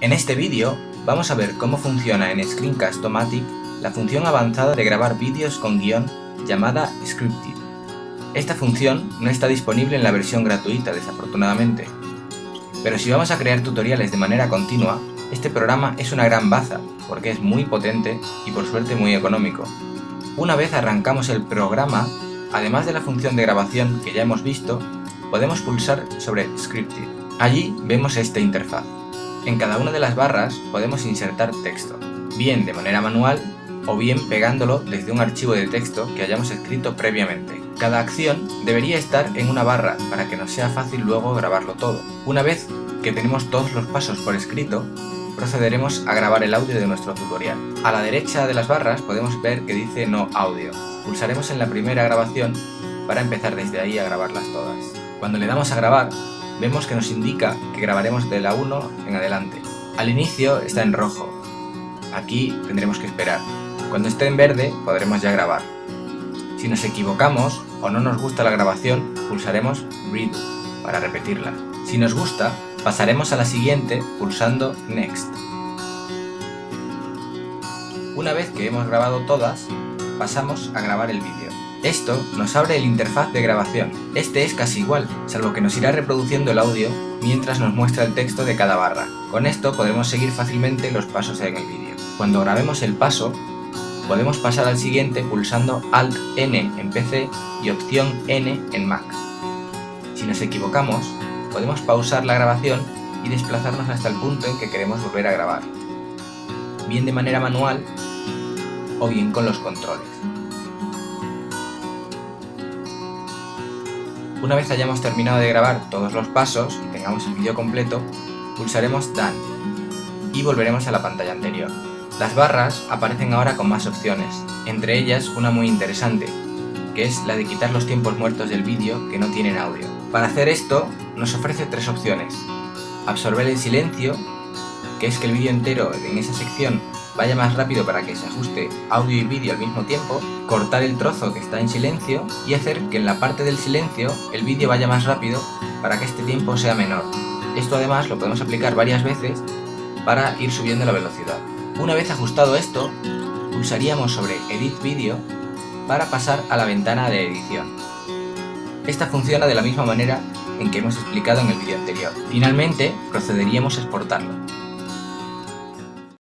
En este vídeo vamos a ver cómo funciona en Screencast-O-Matic la función avanzada de grabar vídeos con guion llamada Scripted. Esta función no está disponible en la versión gratuita desafortunadamente, pero si vamos a crear tutoriales de manera continua, este programa es una gran baza porque es muy potente y por suerte muy económico. Una vez arrancamos el programa, además de la función de grabación que ya hemos visto, podemos pulsar sobre Scripted. Allí vemos esta interfaz. En cada una de las barras podemos insertar texto, bien de manera manual o bien pegándolo desde un archivo de texto que hayamos escrito previamente. Cada acción debería estar en una barra para que nos sea fácil luego grabarlo todo. Una vez que tenemos todos los pasos por escrito, procederemos a grabar el audio de nuestro tutorial. A la derecha de las barras podemos ver que dice no audio. Pulsaremos en la primera grabación para empezar desde ahí a grabarlas todas. Cuando le damos a grabar, vemos que nos indica que grabaremos de la 1 en adelante. Al inicio está en rojo. Aquí tendremos que esperar. Cuando esté en verde podremos ya grabar. Si nos equivocamos o no nos gusta la grabación, pulsaremos Redo para repetirla. Si nos gusta, pasaremos a la siguiente pulsando Next. Una vez que hemos grabado todas, pasamos a grabar el vídeo. Esto nos abre el interfaz de grabación. Este es casi igual, salvo que nos irá reproduciendo el audio mientras nos muestra el texto de cada barra. Con esto podremos seguir fácilmente los pasos en el vídeo. Cuando grabemos el paso, podemos pasar al siguiente pulsando Alt-N en PC y Opción N en Mac. Si nos equivocamos, podemos pausar la grabación y desplazarnos hasta el punto en que queremos volver a grabar, bien de manera manual o bien con los controles. Una vez hayamos terminado de grabar todos los pasos y tengamos el vídeo completo, pulsaremos Done y volveremos a la pantalla anterior. Las barras aparecen ahora con más opciones, entre ellas una muy interesante, que es la de quitar los tiempos muertos del vídeo que no tienen audio. Para hacer esto, nos ofrece tres opciones. Absorber el silencio, que es que el vídeo entero en esa sección vaya más rápido para que se ajuste audio y vídeo al mismo tiempo, cortar el trozo que está en silencio y hacer que en la parte del silencio el vídeo vaya más rápido para que este tiempo sea menor. Esto además lo podemos aplicar varias veces para ir subiendo la velocidad. Una vez ajustado esto, pulsaríamos sobre Edit Video para pasar a la ventana de edición. Esta funciona de la misma manera en que hemos explicado en el vídeo anterior. Finalmente, procederíamos a exportarlo.